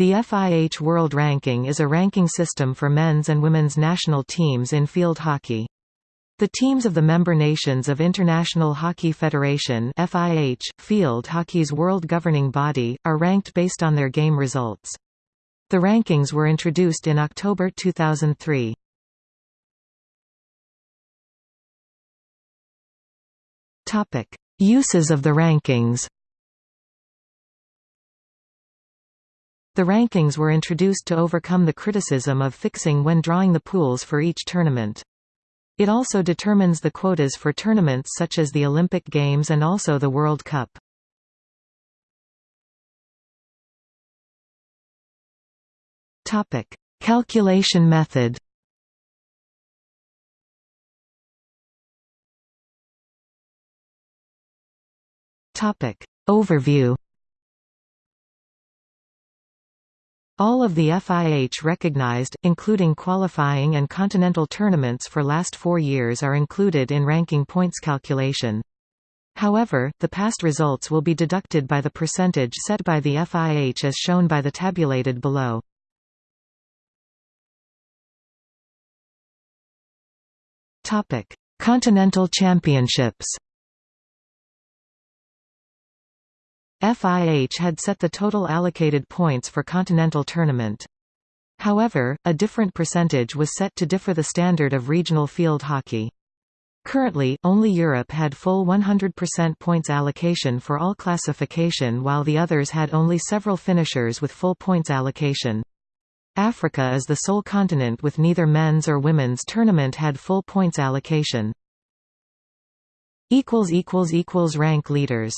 The FIH World Ranking is a ranking system for men's and women's national teams in field hockey. The teams of the member nations of International Hockey Federation FIH, field hockey's world governing body, are ranked based on their game results. The rankings were introduced in October 2003. Uses of the rankings The rankings were introduced to overcome the criticism of fixing when drawing the pools for each tournament. It also determines the quotas for tournaments such as the Olympic Games and also the World Cup. Topic: Calculation method. Topic: Overview. All of the FIH recognized, including qualifying and continental tournaments for last four years are included in ranking points calculation. However, the past results will be deducted by the percentage set by the FIH as shown by the tabulated below. Continental Championships FIH had set the total allocated points for continental tournament. However, a different percentage was set to differ the standard of regional field hockey. Currently, only Europe had full 100% points allocation for all classification while the others had only several finishers with full points allocation. Africa is the sole continent with neither men's or women's tournament had full points allocation. Rank leaders